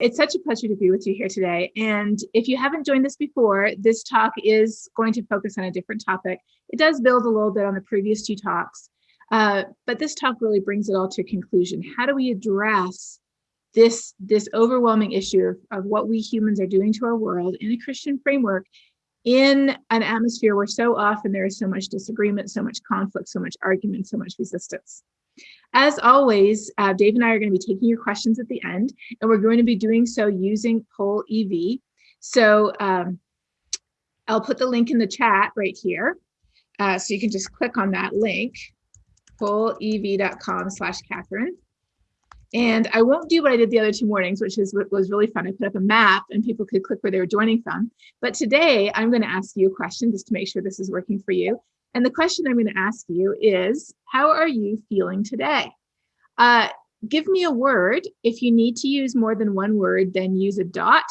It's such a pleasure to be with you here today. And if you haven't joined us before, this talk is going to focus on a different topic. It does build a little bit on the previous two talks, uh, but this talk really brings it all to a conclusion. How do we address this, this overwhelming issue of, of what we humans are doing to our world in a Christian framework in an atmosphere where so often there is so much disagreement, so much conflict, so much argument, so much resistance. As always, uh, Dave and I are going to be taking your questions at the end, and we're going to be doing so using Poll EV. So um, I'll put the link in the chat right here. Uh, so you can just click on that link, pollev.com slash Catherine. And I won't do what I did the other two mornings, which is what was really fun. I put up a map and people could click where they were joining from. But today I'm going to ask you a question just to make sure this is working for you. And the question I'm going to ask you is, how are you feeling today? Uh, give me a word. If you need to use more than one word, then use a dot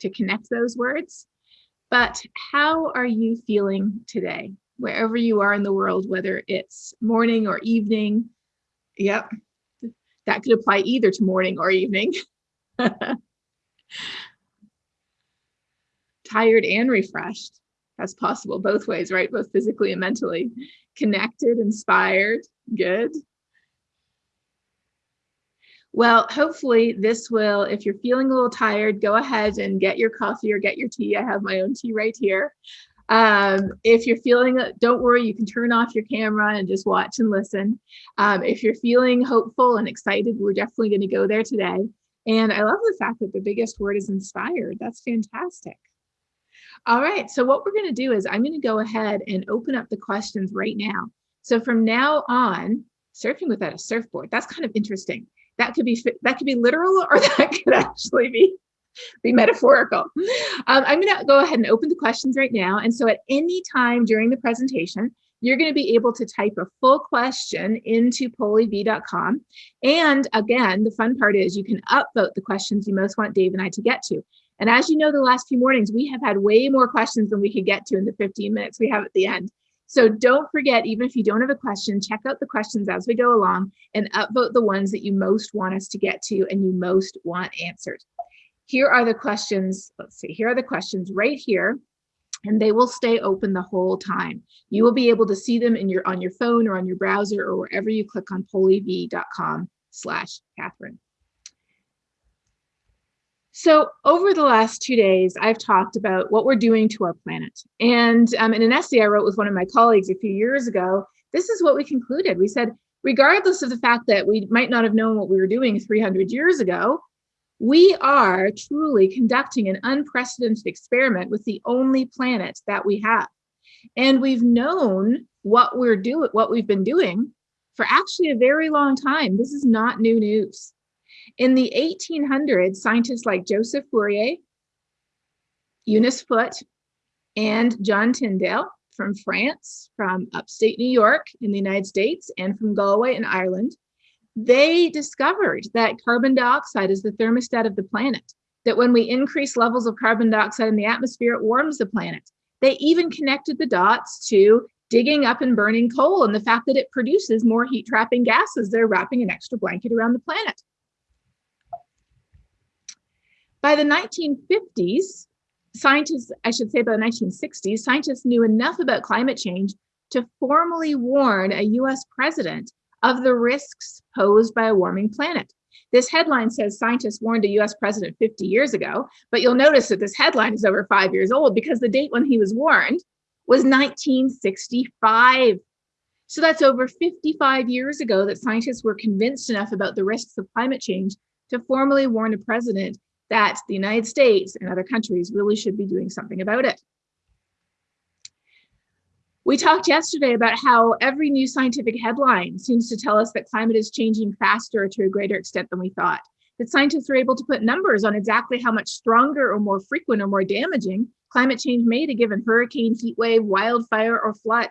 to connect those words. But how are you feeling today? Wherever you are in the world, whether it's morning or evening. Yep, that could apply either to morning or evening. Tired and refreshed that's possible both ways, right? Both physically and mentally. Connected, inspired, good. Well, hopefully this will, if you're feeling a little tired, go ahead and get your coffee or get your tea. I have my own tea right here. Um, if you're feeling, don't worry, you can turn off your camera and just watch and listen. Um, if you're feeling hopeful and excited, we're definitely going to go there today. And I love the fact that the biggest word is inspired. That's fantastic. All right, so what we're gonna do is I'm gonna go ahead and open up the questions right now. So from now on, surfing without a surfboard, that's kind of interesting. That could be that could be literal or that could actually be be metaphorical. Um, I'm going to go ahead and open the questions right now. And so at any time during the presentation, you're going to be able to type a full question into pollev.com. And again, the fun part is you can upvote the questions you most want Dave and I to get to. And as you know, the last few mornings, we have had way more questions than we could get to in the 15 minutes we have at the end. So don't forget, even if you don't have a question, check out the questions as we go along and upvote the ones that you most want us to get to and you most want answered. Here are the questions. Let's see, here are the questions right here and they will stay open the whole time. You will be able to see them in your on your phone or on your browser or wherever you click on pollev.com slash Catherine. So over the last two days, I've talked about what we're doing to our planet. And um, in an essay I wrote with one of my colleagues a few years ago, this is what we concluded. We said, regardless of the fact that we might not have known what we were doing 300 years ago, we are truly conducting an unprecedented experiment with the only planet that we have. And we've known what we're doing, what we've been doing for actually a very long time. This is not new news. In the 1800s, scientists like Joseph Fourier, Eunice Foote, and John Tyndall from France, from upstate New York in the United States, and from Galway in Ireland, they discovered that carbon dioxide is the thermostat of the planet, that when we increase levels of carbon dioxide in the atmosphere, it warms the planet. They even connected the dots to digging up and burning coal and the fact that it produces more heat trapping gases. They're wrapping an extra blanket around the planet. By the 1950s, scientists, I should say by the 1960s, scientists knew enough about climate change to formally warn a US president of the risks posed by a warming planet. This headline says scientists warned a US president 50 years ago, but you'll notice that this headline is over five years old because the date when he was warned was 1965. So that's over 55 years ago that scientists were convinced enough about the risks of climate change to formally warn a president that the United States and other countries really should be doing something about it. We talked yesterday about how every new scientific headline seems to tell us that climate is changing faster to a greater extent than we thought. That scientists are able to put numbers on exactly how much stronger or more frequent or more damaging climate change made a given hurricane, heat wave, wildfire, or flood.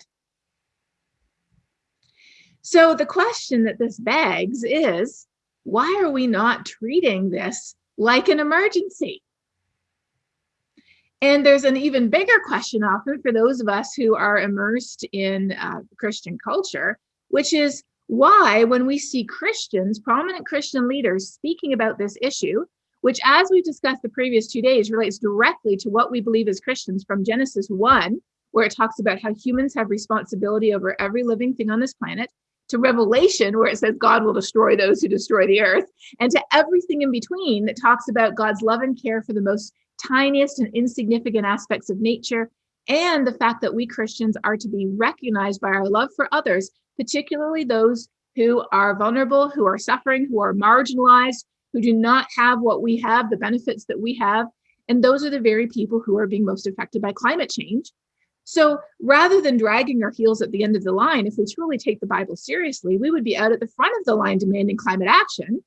So the question that this begs is, why are we not treating this like an emergency. And there's an even bigger question often for those of us who are immersed in uh, Christian culture, which is why when we see Christians, prominent Christian leaders speaking about this issue, which as we've discussed the previous two days relates directly to what we believe as Christians from Genesis 1, where it talks about how humans have responsibility over every living thing on this planet, to Revelation, where it says God will destroy those who destroy the earth, and to everything in between that talks about God's love and care for the most tiniest and insignificant aspects of nature, and the fact that we Christians are to be recognized by our love for others, particularly those who are vulnerable, who are suffering, who are marginalized, who do not have what we have, the benefits that we have. And those are the very people who are being most affected by climate change. So rather than dragging our heels at the end of the line, if we truly take the Bible seriously, we would be out at the front of the line demanding climate action.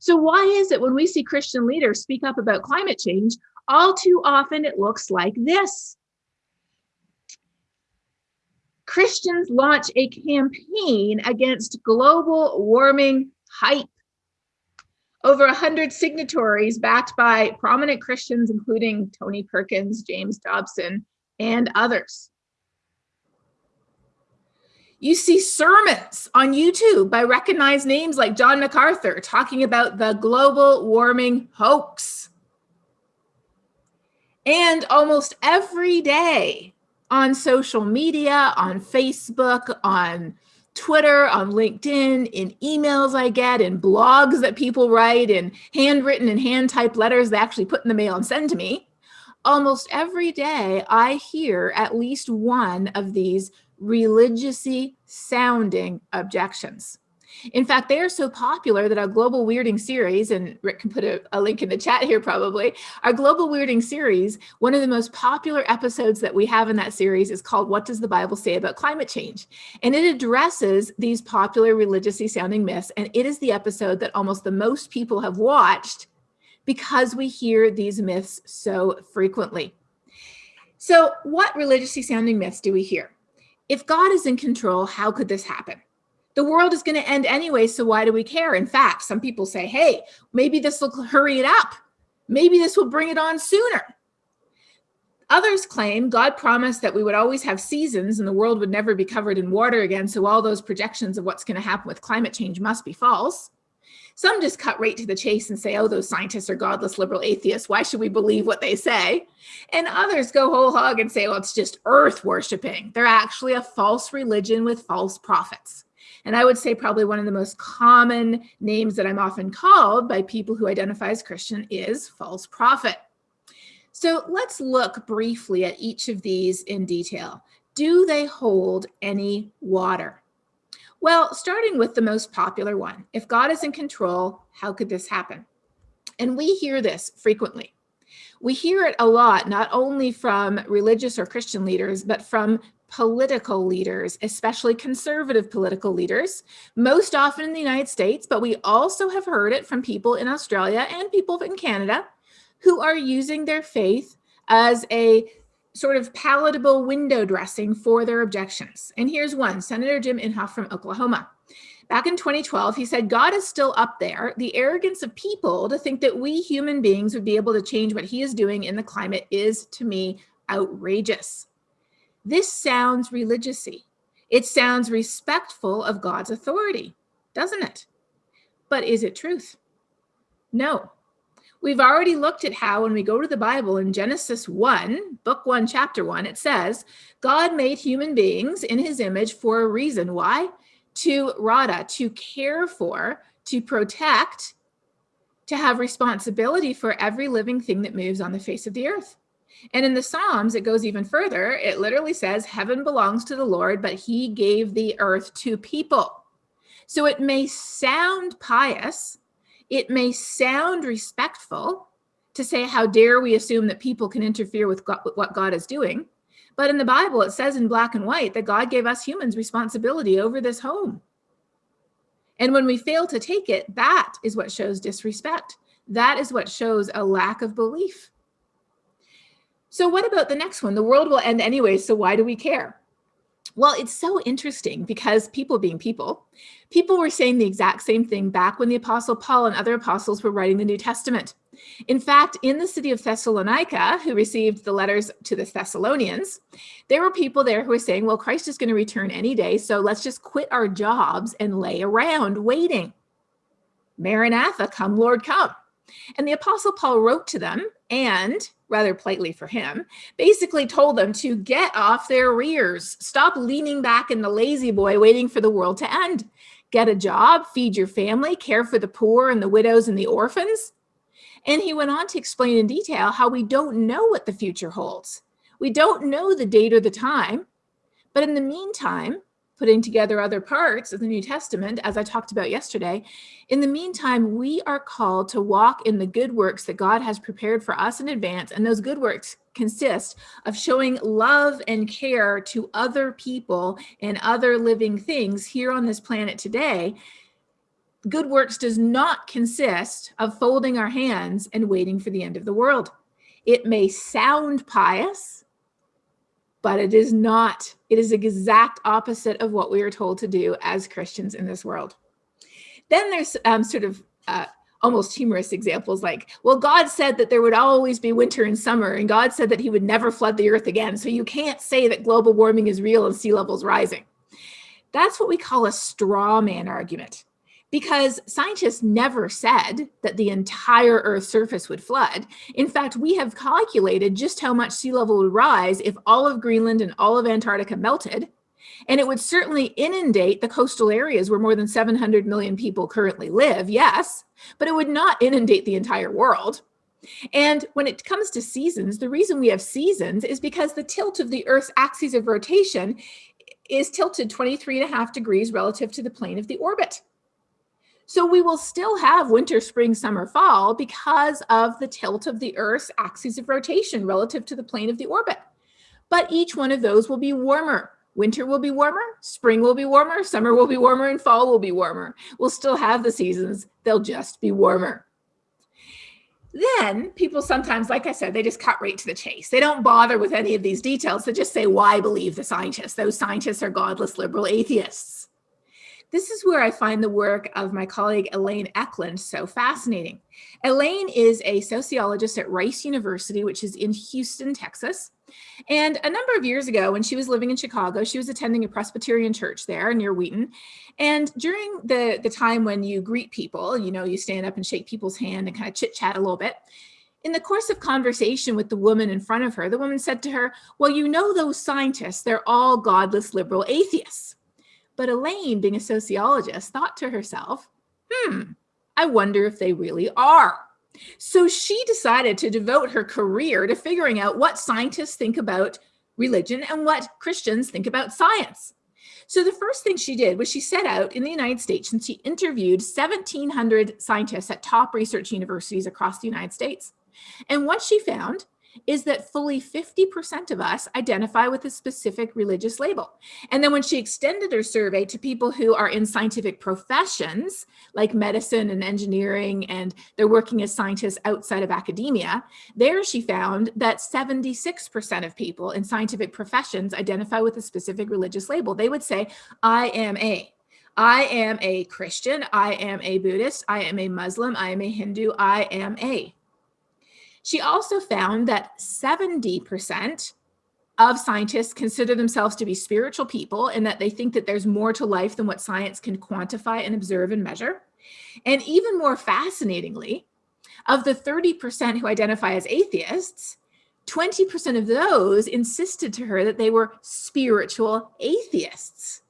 So why is it when we see Christian leaders speak up about climate change, all too often it looks like this? Christians launch a campaign against global warming hype. Over 100 signatories backed by prominent Christians, including Tony Perkins, James Dobson, and others. You see sermons on YouTube by recognized names like John MacArthur talking about the global warming hoax. And almost every day on social media, on Facebook, on Twitter, on LinkedIn, in emails I get, in blogs that people write, in handwritten and hand typed letters they actually put in the mail and send to me. Almost every day I hear at least one of these religiously sounding objections. In fact, they are so popular that our global weirding series, and Rick can put a, a, link in the chat here probably, our global weirding series, one of the most popular episodes that we have in that series is called What Does the Bible Say About Climate Change? And it addresses these popular religiously sounding myths. And it is the episode that almost the most people have watched because we hear these myths so frequently. So what religiously sounding myths do we hear? If God is in control, how could this happen? the world is going to end anyway, so why do we care? In fact, some people say, hey, maybe this will hurry it up. Maybe this will bring it on sooner. Others claim God promised that we would always have seasons and the world would never be covered in water again, so all those projections of what's going to happen with climate change must be false. Some just cut right to the chase and say, oh, those scientists are godless liberal atheists. Why should we believe what they say? And others go whole hog and say, well, it's just earth worshiping. They're actually a false religion with false prophets. And I would say probably one of the most common names that I'm often called by people who identify as Christian is false prophet. So let's look briefly at each of these in detail. Do they hold any water? Well, starting with the most popular one, if God is in control, how could this happen? And we hear this frequently. We hear it a lot, not only from religious or Christian leaders, but from political leaders, especially conservative political leaders, most often in the United States, but we also have heard it from people in Australia and people in Canada who are using their faith as a sort of palatable window dressing for their objections. And here's one, Senator Jim Inhofe from Oklahoma. Back in 2012, he said, God is still up there. The arrogance of people to think that we human beings would be able to change what he is doing in the climate is, to me, outrageous. This sounds religiousy. It sounds respectful of God's authority, doesn't it? But is it truth? No. We've already looked at how when we go to the Bible in Genesis 1, book 1, chapter 1, it says, God made human beings in his image for a reason. Why? To rada, to care for, to protect, to have responsibility for every living thing that moves on the face of the earth. And in the Psalms, it goes even further. It literally says, heaven belongs to the Lord, but he gave the earth to people. So it may sound pious, it may sound respectful to say, how dare we assume that people can interfere with, God, what God is doing. But in the Bible, it says in black and white that God gave us humans responsibility over this home. And when we fail to take it, that is what shows disrespect. That is what shows a lack of belief. So what about the next one? The world will end anyway, so why do we care? Well, it's so interesting because people being people, people were saying the exact same thing back when the apostle Paul and other apostles were writing the New Testament. In fact, in the city of Thessalonica, who received the letters to the Thessalonians, there were people there who were saying, well, Christ is going to return any day, so let's just quit our jobs and lay around waiting. Maranatha, come Lord, come. And the Apostle Paul wrote to them and, rather politely for him, basically told them to get off their rears. Stop leaning back in the lazy boy waiting for the world to end. Get a job, feed your family, care for the poor and the widows and the orphans. And he went on to explain in detail how we don't know what the future holds. We don't know the date or the time. But in the meantime, putting together other parts of the New Testament, as I talked about yesterday, in the meantime, we are called to walk in the good works that God has prepared for us in advance. And those good works consist of showing love and care to other people and other living things here on this planet today. Good works does not consist of folding our hands and waiting for the end of the world. It may sound pious, but it is not. It is the exact opposite of what we are told to do as Christians in this world. Then there's um, sort of uh, almost humorous examples like, well, God said that there would always be winter and summer, and God said that he would never flood the earth again. So you can't say that global warming is real and sea levels rising. That's what we call a straw man argument because scientists never said that the entire Earth's surface would flood. In fact, we have calculated just how much sea level would rise if all of Greenland and all of Antarctica melted. And it would certainly inundate the coastal areas where more than 700 million people currently live, yes, but it would not inundate the entire world. And when it comes to seasons, the reason we have seasons is because the tilt of the Earth's axis of rotation is tilted 23 and a half degrees relative to the plane of the orbit. So we will still have winter, spring, summer, fall because of the tilt of the Earth's axis of rotation relative to the plane of the orbit. But each one of those will be warmer. Winter will be warmer, spring will be warmer, summer will be warmer, and fall will be warmer. We'll still have the seasons, they'll just be warmer. Then people sometimes, like I said, they just cut right to the chase. They don't bother with any of these details. They just say, why believe the scientists? Those scientists are godless liberal atheists. This is where I find the work of my colleague Elaine Ecklund so fascinating. Elaine is a sociologist at Rice University, which is in Houston, Texas. And a number of years ago, when she was living in Chicago, she was attending a Presbyterian church there near Wheaton. And during the, the time when you greet people, you know, you stand up and shake people's hand and kind of chit chat a little bit. In the course of conversation with the woman in front of her, the woman said to her, well, you know, those scientists, they're all godless liberal atheists. But Elaine, being a sociologist, thought to herself, hmm, I wonder if they really are. So she decided to devote her career to figuring out what scientists think about religion and what Christians think about science. So the first thing she did was she set out in the United States and she interviewed 1,700 scientists at top research universities across the United States. And what she found is that fully 50% of us identify with a specific religious label. And then when she extended her survey to people who are in scientific professions, like medicine and engineering, and they're working as scientists outside of academia, there she found that 76% of people in scientific professions identify with a specific religious label. They would say, I am a. I am a Christian, I am a Buddhist, I am a Muslim, I am a Hindu, I am a. She also found that 70% of scientists consider themselves to be spiritual people and that they think that there's more to life than what science can quantify and observe and measure. And even more fascinatingly, of the 30% who identify as atheists, 20% of those insisted to her that they were spiritual atheists.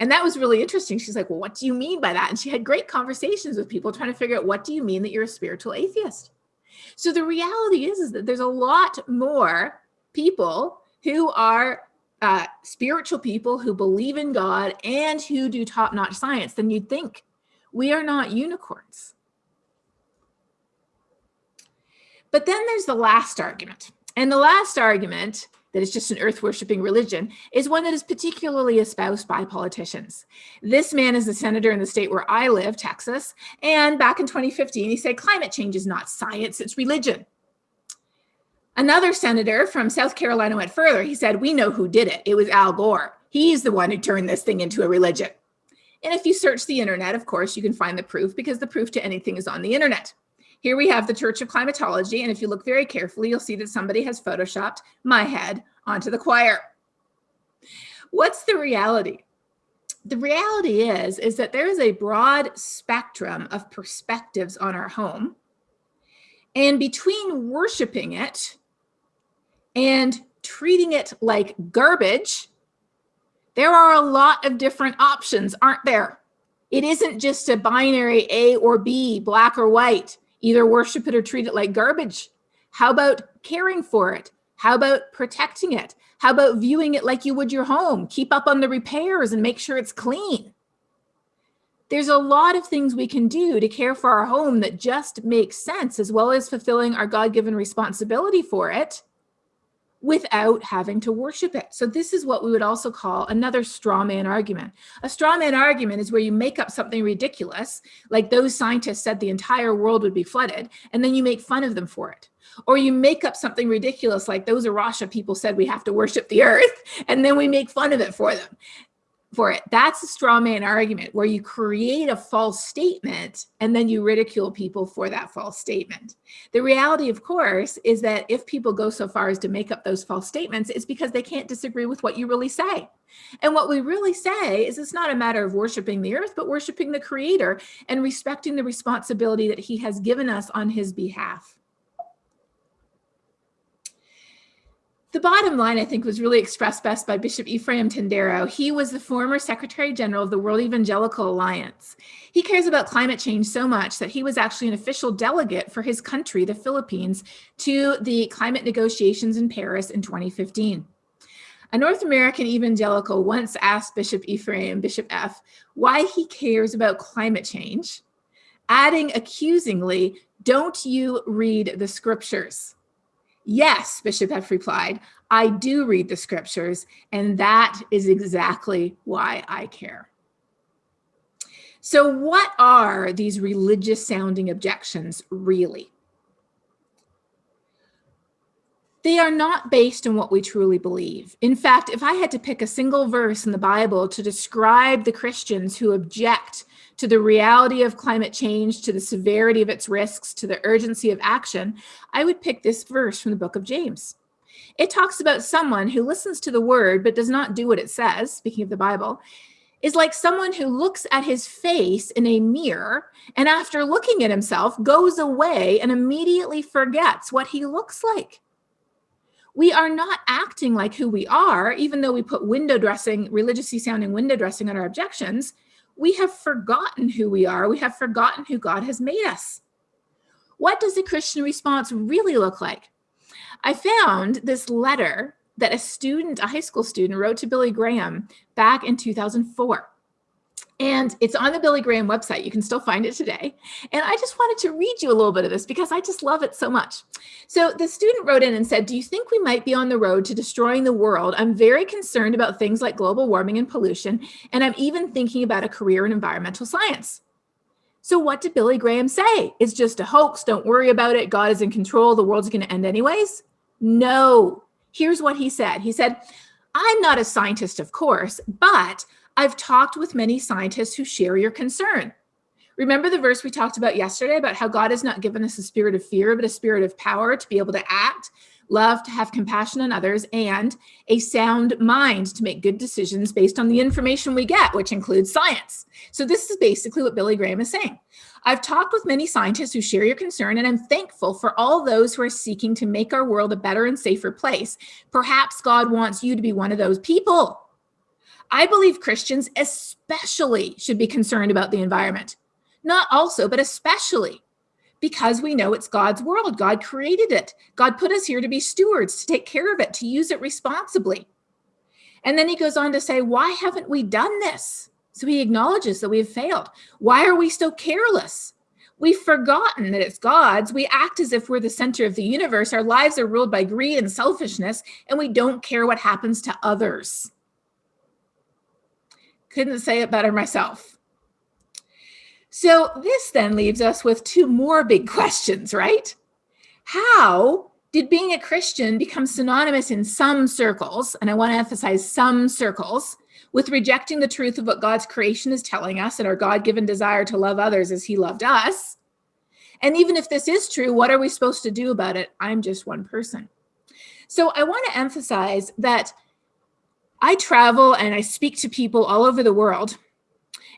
And that was really interesting. She's like, well, what do you mean by that? And she had great conversations with people trying to figure out, what do you mean that you're a spiritual atheist? So the reality is, is that there's a lot more people who are uh, spiritual people who believe in God and who do top-notch science than you'd think. We are not unicorns. But then there's the last argument. And the last argument that is just an earth worshiping religion is one that is particularly espoused by politicians. This man is a senator in the state where I live, Texas. And back in 2015, he said climate change is not science, it's religion. Another senator from South Carolina went further. He said, we know who did it. It was Al Gore. He's the one who turned this thing into a religion. And if you search the internet, of course, you can find the proof because the proof to anything is on the internet. Here we have the Church of Climatology, and if you look very carefully, you'll see that somebody has photoshopped my head onto the choir. What's the reality? The reality is, is that there is a broad spectrum of perspectives on our home And between worshiping it and treating it like garbage, there are a lot of different options, aren't there? It isn't just a binary A or B, black or white, either worship it or treat it like garbage. How about caring for it? How about protecting it? How about viewing it like you would your home? Keep up on the repairs and make sure it's clean. There's a lot of things we can do to care for our home that just makes sense, as well as fulfilling our God-given responsibility for it without having to worship it. So this is what we would also call another straw man argument. A straw man argument is where you make up something ridiculous, like those scientists said the entire world would be flooded, and then you make fun of them for it. Or you make up something ridiculous, like those A Rocha people said we have to worship the earth, and then we make fun of it for them for it. That's a straw man argument where you create a false statement and then you ridicule people for that false statement. The reality, of course, is that if people go so far as to make up those false statements, it's because they can't disagree with what you really say. And what we really say is it's not a matter of worshiping the earth, but worshiping the creator and respecting the responsibility that he has given us on his behalf. The bottom line, I think, was really expressed best by Bishop Ephraim Tendero. He was the former Secretary General of the World Evangelical Alliance. He cares about climate change so much that he was actually an official delegate for his country, the Philippines, to the climate negotiations in Paris in 2015. A North American evangelical once asked Bishop Ephraim, Bishop F, why he cares about climate change, adding accusingly, don't you read the scriptures? Yes, Bishop F replied, I do read the scriptures, and that is exactly why I care. So what are these religious sounding objections really? They are not based on what we truly believe. In fact, if I had to pick a single verse in the Bible to describe the Christians who object to the reality of climate change, to the severity of its risks, to the urgency of action, I would pick this verse from the book of James. It talks about someone who listens to the word but does not do what it says, speaking of the Bible, is like someone who looks at his face in a mirror and after looking at himself goes away and immediately forgets what he looks like. We are not acting like who we are, even though we put window dressing, religiously sounding window dressing on our objections we have forgotten who we are. We have forgotten who God has made us. What does the Christian response really look like? I found this letter that a student, a high school student wrote to Billy Graham back in 2004. And it's on the Billy Graham website. You can still find it today. And I just wanted to read you a little bit of this because I just love it so much. So the student wrote in and said, do you think we might be on the road to destroying the world? I'm very concerned about things like global warming and pollution. And I'm even thinking about a career in environmental science. So what did Billy Graham say? It's just a hoax. Don't worry about it. God is in control. The world's going to end anyways. No. Here's what he said. He said, I'm not a scientist, of course, but I've talked with many scientists who share your concern. Remember the verse we talked about yesterday about how God has not given us a spirit of fear, but a spirit of power to be able to act, love, to have compassion on others, and a sound mind to make good decisions based on the information we get, which includes science. So this is basically what Billy Graham is saying. I've talked with many scientists who share your concern, and I'm thankful for all those who are seeking to make our world a better and safer place. Perhaps God wants you to be one of those people. I believe Christians especially should be concerned about the environment. Not also, but especially because we know it's God's world. God created it. God put us here to be stewards, to take care of it, to use it responsibly. And then he goes on to say, why haven't we done this? So he acknowledges that we have failed. Why are we so careless? We've forgotten that it's God's. We act as if we're the center of the universe. Our lives are ruled by greed and selfishness, and we don't care what happens to others. Couldn't say it better myself. So this then leaves us with two more big questions, right? How did being a Christian become synonymous in some circles, and I want to emphasize some circles, with rejecting the truth of what God's creation is telling us and our God-given desire to love others as he loved us? And even if this is true, what are we supposed to do about it? I'm just one person. So I want to emphasize that I travel and I speak to people all over the world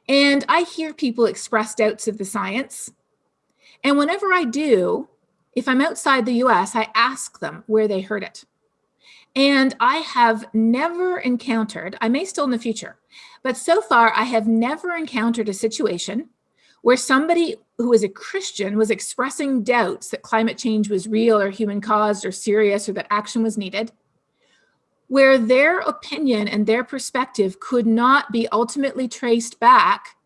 and I hear people express doubts of the science. And whenever I do, if I'm outside the US, I ask them where they heard it. And I have never encountered, I may still in the future, but so far I have never encountered a situation where somebody who is a Christian was expressing doubts that climate change was real or human caused or serious or that action was needed, where their opinion and their perspective could not be ultimately traced back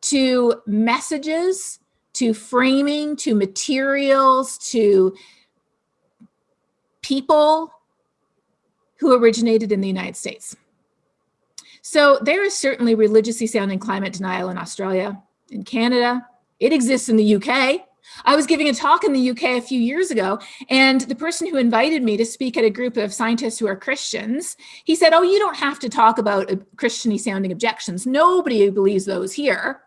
to messages, to framing, to materials, to people who originated in the United States. So there is certainly religiously sounding climate denial in Australia, in Canada. It exists in the UK. I was giving a talk in the UK a few years ago, and the person who invited me to speak at a group of scientists who are Christians, he said, oh, you don't have to talk about Christiany sounding objections. Nobody believes those here.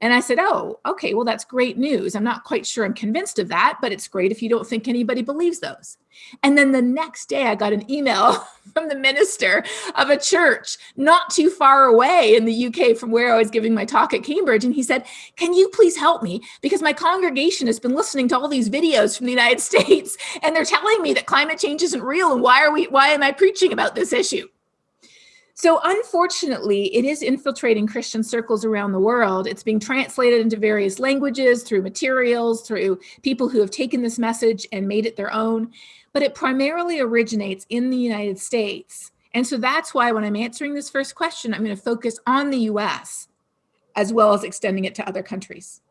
And I said, oh, okay, well, that's great news. I'm not quite sure I'm convinced of that, but it's great if you don't think anybody believes those. And then the next day I got an email from the minister of a church not too far away in the UK from where I was giving my talk at Cambridge. And he said, can you please help me? Because my congregation has been listening to all these videos from the United States and they're telling me that climate change isn't real. And why are we, why am I preaching about this issue? So unfortunately, it is infiltrating Christian circles around the world. It's being translated into various languages through materials, through people who have taken this message and made it their own, but it primarily originates in the United States. And so that's why when I'm answering this first question, I'm gonna focus on the US as well as extending it to other countries.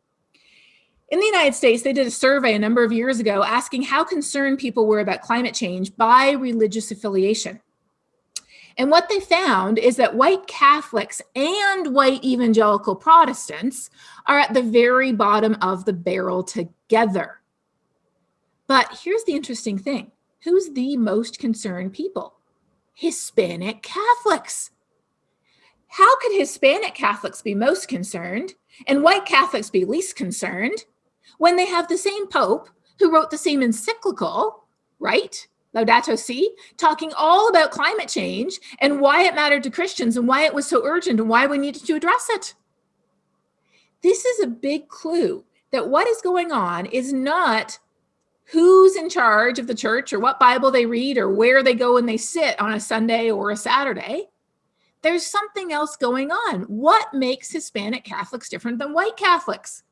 In the United States, they did a survey a number of years ago asking how concerned people were about climate change by religious affiliation. And what they found is that white Catholics and white evangelical Protestants are at the very bottom of the barrel together. But here's the interesting thing. Who's the most concerned people? Hispanic Catholics. How could Hispanic Catholics be most concerned and white Catholics be least concerned when they have the same Pope who wrote the same encyclical, right? Laudato Si, talking all about climate change and why it mattered to Christians and why it was so urgent and why we needed to address it. This is a big clue that what is going on is not who's in charge of the church or what Bible they read or where they go and they sit on a Sunday or a Saturday. There's something else going on. What makes Hispanic Catholics different than white Catholics?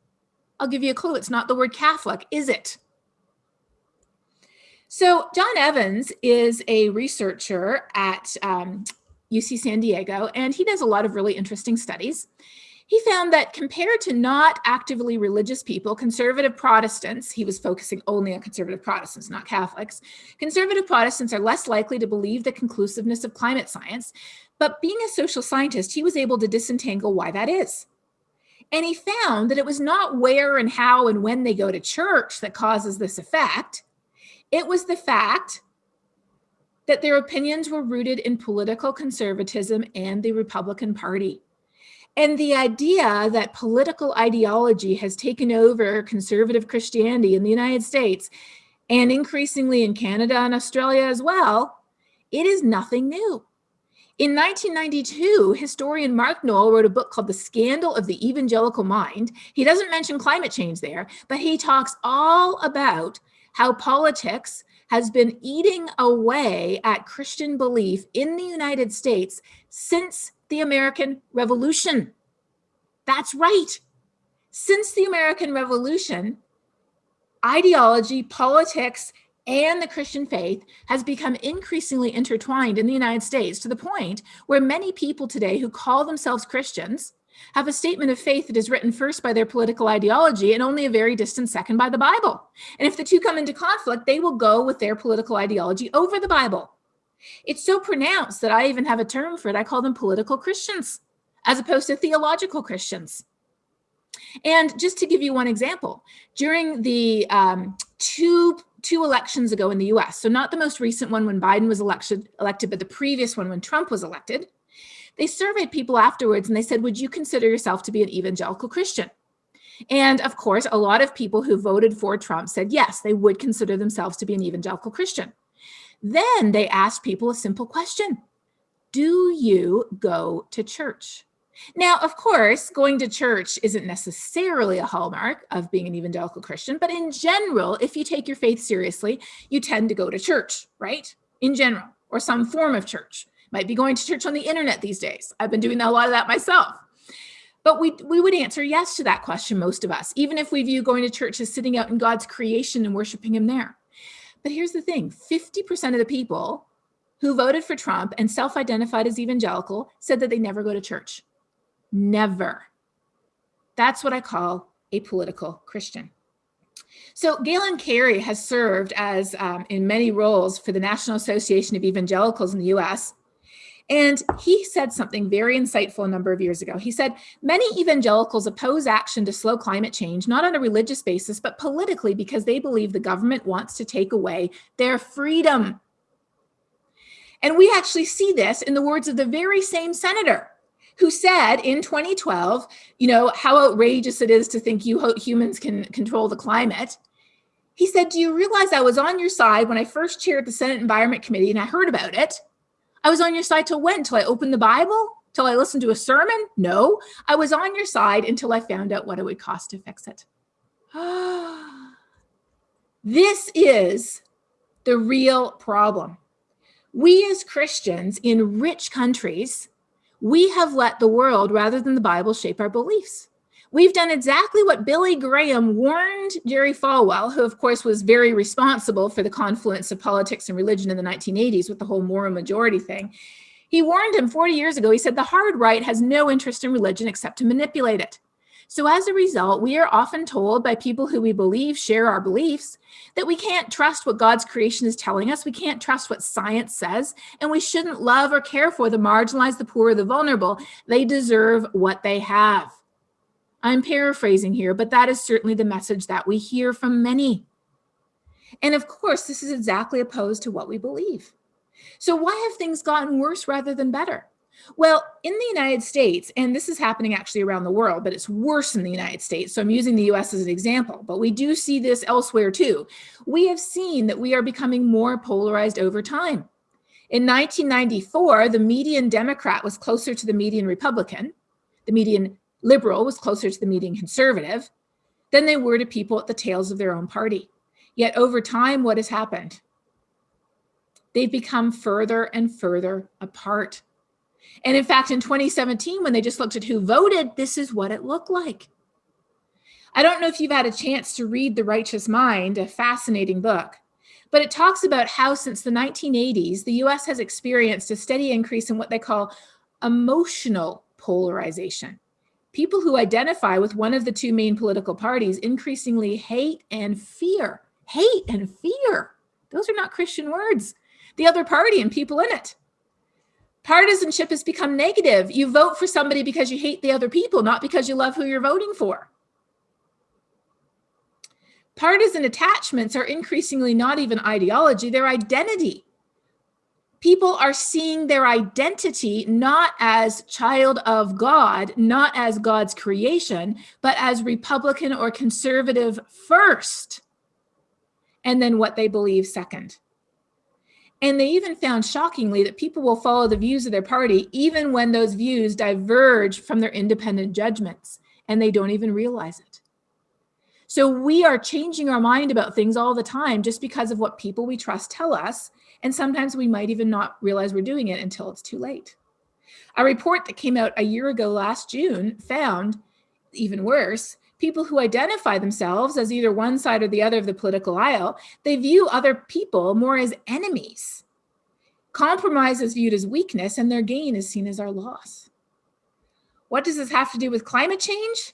I'll give you a clue. It's not the word Catholic, is it? So John Evans is a researcher at um, UC San Diego, and he does a lot of really interesting studies. He found that compared to not actively religious people, conservative Protestants, he was focusing only on conservative Protestants, not Catholics, conservative Protestants are less likely to believe the conclusiveness of climate science, but being a social scientist, he was able to disentangle why that is. And he found that it was not where and how and when they go to church that causes this effect. It was the fact that their opinions were rooted in political conservatism and the Republican Party. And the idea that political ideology has taken over conservative Christianity in the United States and increasingly in Canada and Australia as well, it is nothing new. In 1992, historian Mark Noll wrote a book called The Scandal of the Evangelical Mind. He doesn't mention climate change there, but he talks all about how politics has been eating away at Christian belief in the United States since the American Revolution. That's right. Since the American Revolution, ideology, politics, and the Christian faith has become increasingly intertwined in the United States to the point where many people today who call themselves Christians have a statement of faith that is written first by their political ideology and only a very distant second by the Bible. And if the two come into conflict, they will go with their political ideology over the Bible. It's so pronounced that I even have a term for it. I call them political Christians as opposed to theological Christians. And just to give you one example, during the um, two, two elections ago in the US, so not the most recent one when Biden was elected, elected, but the previous one when Trump was elected, they surveyed people afterwards and they said, would you consider yourself to be an evangelical Christian? And of course, a lot of people who voted for Trump said, yes, they would consider themselves to be an evangelical Christian. Then they asked people a simple question. Do you go to church? Now, of course, going to church isn't necessarily a hallmark of being an evangelical Christian, but in general, if you take your faith seriously, you tend to go to church, right? In general, or some form of church. Might be going to church on the internet these days. I've been doing a lot of that myself. But we, we would answer yes to that question, most of us, even if we view going to church as sitting out in God's creation and worshiping him there. But here's the thing, 50% of the people who voted for Trump and self-identified as evangelical said that they never go to church. Never. That's what I call a political Christian. So Galen Carey has served as um, in many roles for the National Association of Evangelicals in the US. And he said something very insightful a number of years ago. He said, many evangelicals oppose action to slow climate change, not on a religious basis, but politically because they believe the government wants to take away their freedom. And we actually see this in the words of the very same senator who said in 2012, you know, how outrageous it is to think you humans can control the climate. He said, do you realize I was on your side when I first chaired the Senate Environment Committee and I heard about it? I was on your side till when? Till I opened the Bible? Till I listened to a sermon? No, I was on your side until I found out what it would cost to fix it. this is the real problem. We as Christians in rich countries we have let the world rather than the Bible shape our beliefs. We've done exactly what Billy Graham warned Jerry Falwell, who of course was very responsible for the confluence of politics and religion in the 1980s with the whole moral majority thing. He warned him 40 years ago, he said, the hard right has no interest in religion except to manipulate it. So as a result, we are often told by people who we believe share our beliefs that we can't trust what God's creation is telling us. We can't trust what science says, and we shouldn't love or care for the marginalized, the poor, the vulnerable. They deserve what they have. I'm paraphrasing here, but that is certainly the message that we hear from many. And of course, this is exactly opposed to what we believe. So why have things gotten worse rather than better? Well, in the United States, and this is happening actually around the world, but it's worse in the United States. So I'm using the US as an example, but we do see this elsewhere too. We have seen that we are becoming more polarized over time. In 1994, the median Democrat was closer to the median Republican. The median liberal was closer to the median conservative than they were to people at the tails of their own party. Yet over time, what has happened? They've become further and further apart. And in fact, in 2017, when they just looked at who voted, this is what it looked like. I don't know if you've had a chance to read The Righteous Mind, a fascinating book, but it talks about how since the 1980s, the US has experienced a steady increase in what they call emotional polarization. People who identify with one of the two main political parties increasingly hate and fear. Hate and fear. Those are not Christian words. The other party and people in it. Partisanship has become negative. You vote for somebody because you hate the other people, not because you love who you're voting for. Partisan attachments are increasingly not even ideology, they're identity. People are seeing their identity not as child of God, not as God's creation, but as Republican or conservative first, and then what they believe second. And they even found shockingly that people will follow the views of their party even when those views diverge from their independent judgments and they don't even realize it. So we are changing our mind about things all the time just because of what people we trust tell us. And sometimes we might even not realize we're doing it until it's too late. A report that came out a year ago last June found, even worse, people who identify themselves as either one side or the other of the political aisle, they view other people more as enemies. Compromise is viewed as weakness and their gain is seen as our loss. What does this have to do with climate change?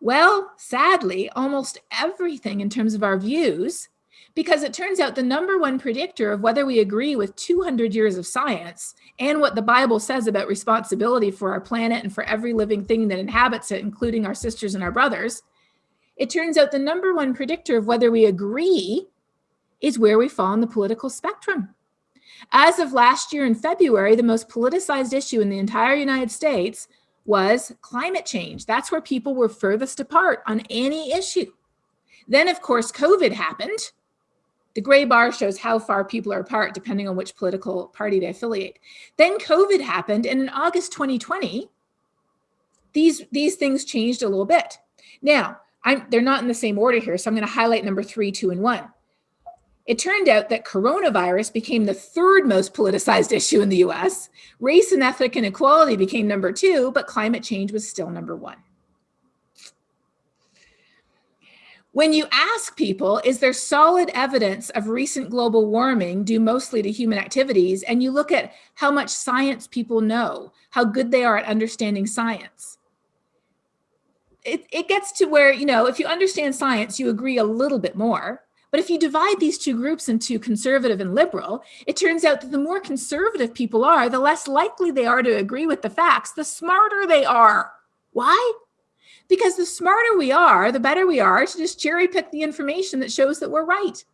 Well, sadly, almost everything in terms of our views, because it turns out the number one predictor of whether we agree with 200 years of science and what the Bible says about responsibility for our planet and for every living thing that inhabits it, including our sisters and our brothers, it turns out the number one predictor of whether we agree is where we fall on the political spectrum. As of last year in February, the most politicized issue in the entire United States was climate change. That's where people were furthest apart on any issue. Then, of course, COVID happened, the gray bar shows how far people are apart depending on which political party they affiliate. Then COVID happened and in August 2020, these, these things changed a little bit. Now, I'm, they're not in the same order here, so I'm going to highlight number three, two, and one. It turned out that coronavirus became the third most politicized issue in the US. Race and ethnic inequality became number two, but climate change was still number one. When you ask people, is there solid evidence of recent global warming due mostly to human activities? And you look at how much science people know, how good they are at understanding science. It, it gets to where, you know, if you understand science, you agree a little bit more. But if you divide these two groups into conservative and liberal, it turns out that the more conservative people are, the less likely they are to agree with the facts, the smarter they are. Why? Because the smarter we are, the better we are to just cherry pick the information that shows that we're right.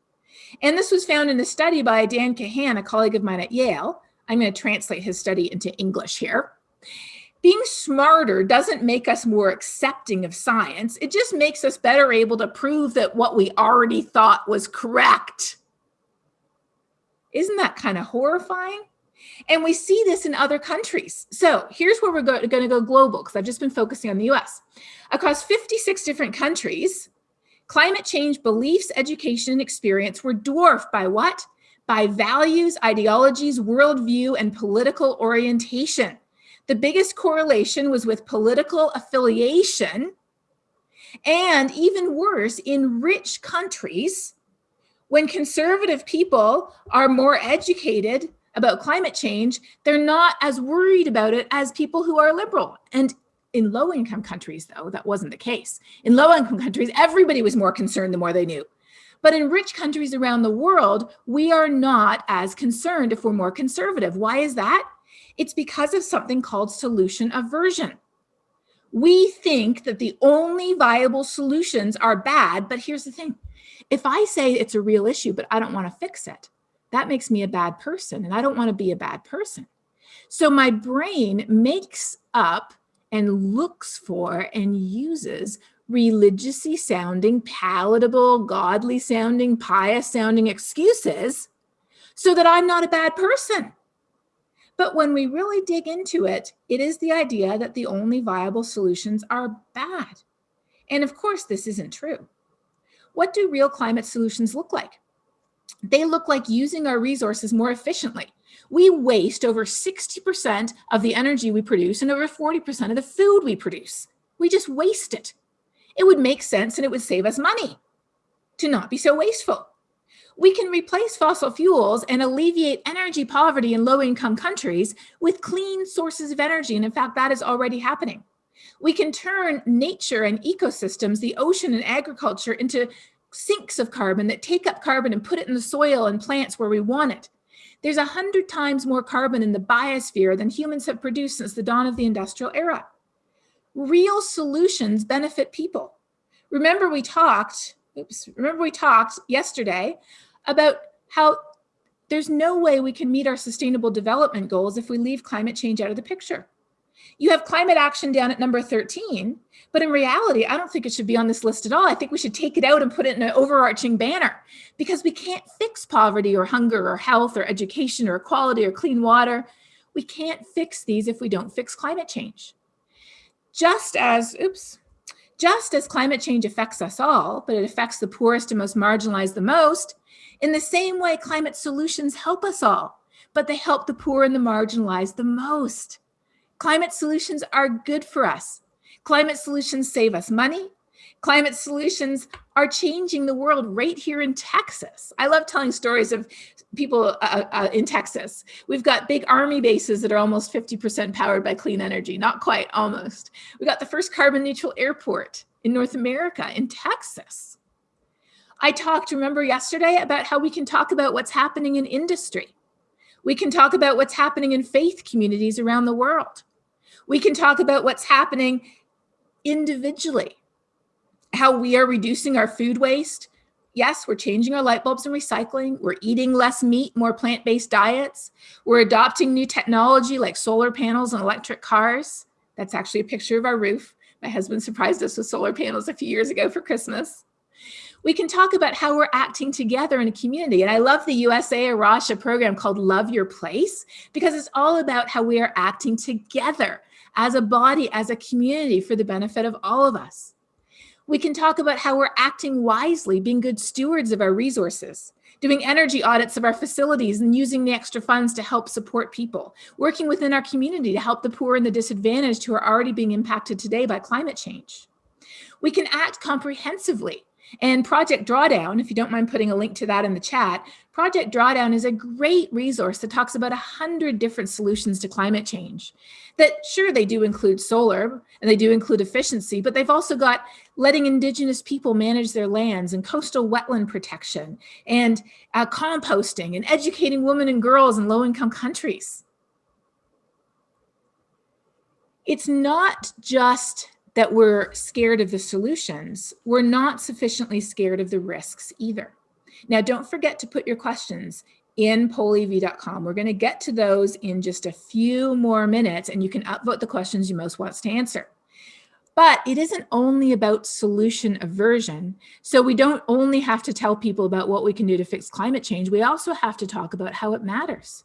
And this was found in a study by Dan Kahan, a colleague of mine at Yale. I'm going to translate his study into English here being smarter doesn't make us more accepting of science. It just makes us better able to prove that what we already thought was correct. Isn't that kind of horrifying? And we see this in other countries. So here's where we're go going to go global because I've just been focusing on the US. Across 56 different countries, climate change beliefs, education, and experience were dwarfed by what? By values, ideologies, worldview, and political orientation. The biggest correlation was with political affiliation. And even worse, in rich countries, when conservative people are more educated about climate change, they're not as worried about it as people who are liberal. And in low income countries, though, that wasn't the case. In low income countries, everybody was more concerned the more they knew. But in rich countries around the world, we are not as concerned if we're more conservative. Why is that? It's because of something called solution aversion. We think that the only viable solutions are bad, but here's the thing. If I say it's a real issue, but I don't want to fix it, that makes me a bad person and I don't want to be a bad person. So my brain makes up and looks for and uses religiously sounding, palatable, godly sounding, pious sounding excuses so that I'm not a bad person. But when we really dig into it, it is the idea that the only viable solutions are bad. And of course, this isn't true. What do real climate solutions look like? They look like using our resources more efficiently. We waste over 60% of the energy we produce and over 40% of the food we produce. We just waste it. It would make sense and it would save us money to not be so wasteful we can replace fossil fuels and alleviate energy poverty in low income countries with clean sources of energy. And in fact, that is already happening. We can turn nature and ecosystems, the ocean and agriculture into sinks of carbon that take up carbon and put it in the soil and plants where we want it. There's a hundred times more carbon in the biosphere than humans have produced since the dawn of the industrial era. Real solutions benefit people. Remember we talked, oops, remember we talked yesterday about how there's no way we can meet our sustainable development goals if we leave climate change out of the picture. You have climate action down at number 13, but in reality, I don't think it should be on this list at all. I think we should take it out and put it in an overarching banner because we can't fix poverty or hunger or health or education or equality or clean water. We can't fix these if we don't fix climate change. Just as, oops, just as climate change affects us all, but it affects the poorest and most marginalized the most, in the same way, climate solutions help us all, but they help the poor and the marginalized the most. Climate solutions are good for us. Climate solutions save us money. Climate solutions are changing the world right here in Texas. I love telling stories of people uh, uh, in Texas. We've got big army bases that are almost 50% powered by clean energy, not quite, almost. We got the first carbon neutral airport in North America in Texas. I talked, remember yesterday, about how we can talk about what's happening in industry. We can talk about what's happening in faith communities around the world. We can talk about what's happening individually, how we are reducing our food waste. Yes, we're changing our light bulbs and recycling. We're eating less meat, more plant-based diets. We're adopting new technology like solar panels and electric cars. That's actually a picture of our roof. My husband surprised us with solar panels a few years ago for Christmas we can talk about how we're acting together in a community. And I love the USA A Rocha program called Love Your Place because it's all about how we are acting together as a body, as a community for the benefit of all of us. We can talk about how we're acting wisely, being good stewards of our resources, doing energy audits of our facilities and using the extra funds to help support people, working within our community to help the poor and the disadvantaged who are already being impacted today by climate change. We can act comprehensively and Project Drawdown, if you don't mind putting a link to that in the chat, Project Drawdown is a great resource that talks about a hundred different solutions to climate change. That sure, they do include solar and they do include efficiency, but they've also got letting indigenous people manage their lands and coastal wetland protection and uh, composting and educating women and girls in low-income countries. It's not just that we're scared of the solutions, we're not sufficiently scared of the risks either. Now, don't forget to put your questions in pollev.com. We're going to get to those in just a few more minutes, and you can upvote the questions you most want to answer. But it isn't only about solution aversion. So we don't only have to tell people about what we can do to fix climate change. We also have to talk about how it matters.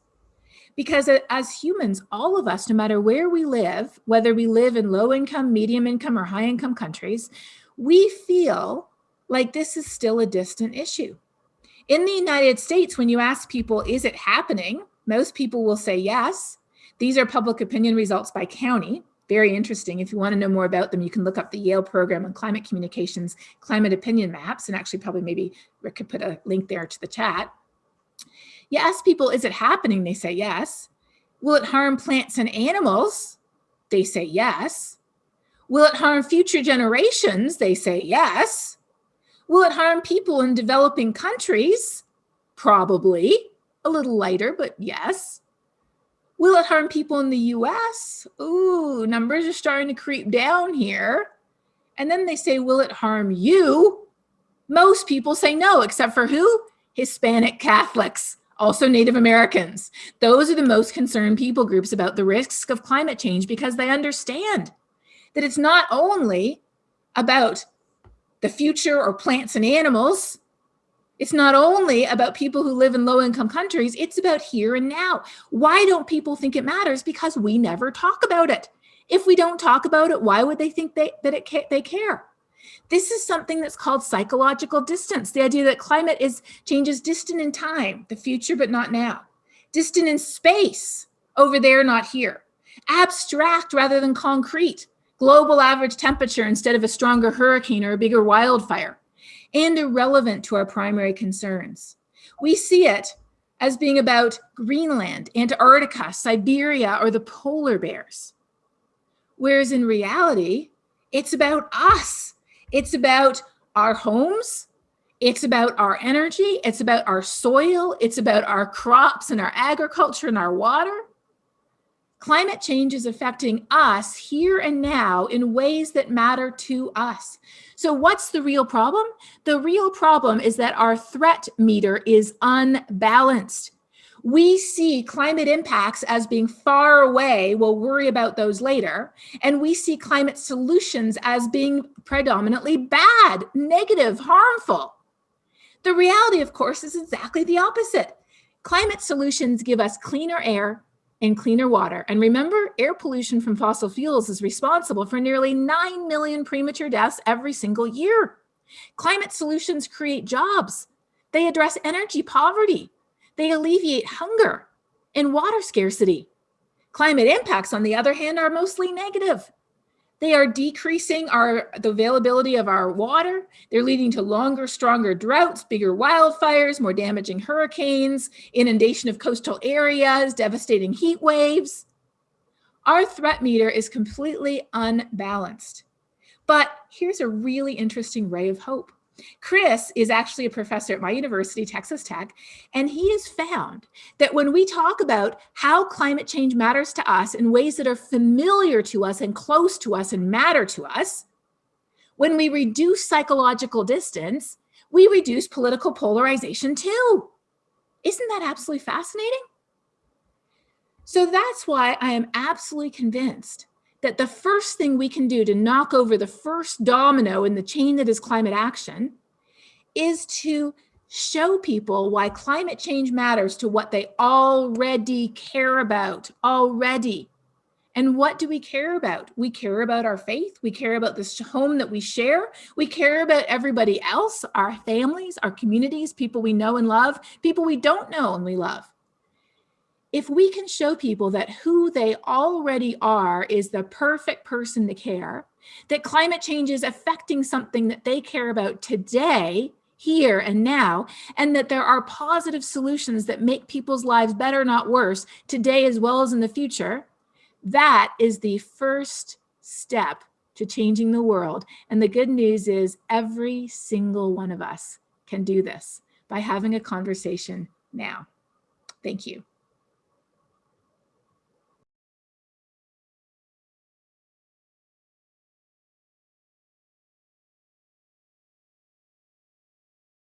Because as humans, all of us, no matter where we live, whether we live in low income, medium income, or high income countries, we feel like this is still a distant issue. In the United States, when you ask people, is it happening? Most people will say yes. These are public opinion results by county. Very interesting. If you want to know more about them, you can look up the Yale program on climate communications, climate opinion maps, and actually probably maybe Rick could put a link there to the chat. You ask people, is it happening? They say yes. Will it harm plants and animals? They say yes. Will it harm future generations? They say yes. Will it harm people in developing countries? Probably. A little lighter, but yes. Will it harm people in the US? Ooh, numbers are starting to creep down here. And then they say, will it harm you? Most people say no, except for who? Hispanic Catholics also Native Americans. Those are the most concerned people groups about the risks of climate change because they understand that it's not only about the future or plants and animals. It's not only about people who live in low income countries, it's about here and now. Why don't people think it matters? Because we never talk about it. If we don't talk about it, why would they think they, that it they care? This is something that's called psychological distance, the idea that climate is changes distant in time, the future, but not now. Distant in space, over there, not here. Abstract rather than concrete. Global average temperature instead of a stronger hurricane or a bigger wildfire. And irrelevant to our primary concerns. We see it as being about Greenland, Antarctica, Siberia, or the polar bears. Whereas in reality, it's about us it's about our homes. It's about our energy. It's about our soil. It's about our crops and our agriculture and our water. Climate change is affecting us here and now in ways that matter to us. So what's the real problem? The real problem is that our threat meter is unbalanced we see climate impacts as being far away. We'll worry about those later. And we see climate solutions as being predominantly bad, negative, harmful. The reality, of course, is exactly the opposite. Climate solutions give us cleaner air and cleaner water. And remember, air pollution from fossil fuels is responsible for nearly 9 million premature deaths every single year. Climate solutions create jobs. They address energy poverty. They alleviate hunger and water scarcity. Climate impacts, on the other hand, are mostly negative. They are decreasing our, the availability of our water. They're leading to longer, stronger droughts, bigger wildfires, more damaging hurricanes, inundation of coastal areas, devastating heat waves. Our threat meter is completely unbalanced. But here's a really interesting ray of hope. Chris is actually a professor at my university, Texas Tech, and he has found that when we talk about how climate change matters to us in ways that are familiar to us and close to us and matter to us, when we reduce psychological distance, we reduce political polarization too. Isn't that absolutely fascinating? So that's why I am absolutely convinced that the first thing we can do to knock over the first domino in the chain that is climate action is to show people why climate change matters to what they already care about already. And what do we care about? We care about our faith. We care about this home that we share. We care about everybody else, our families, our communities, people we know and love, people we don't know and we love. If we can show people that who they already are is the perfect person to care, that climate change is affecting something that they care about today, here and now, and that there are positive solutions that make people's lives better, not worse, today as well as in the future, that is the first step to changing the world. And the good news is every single one of us can do this by having a conversation now. Thank you.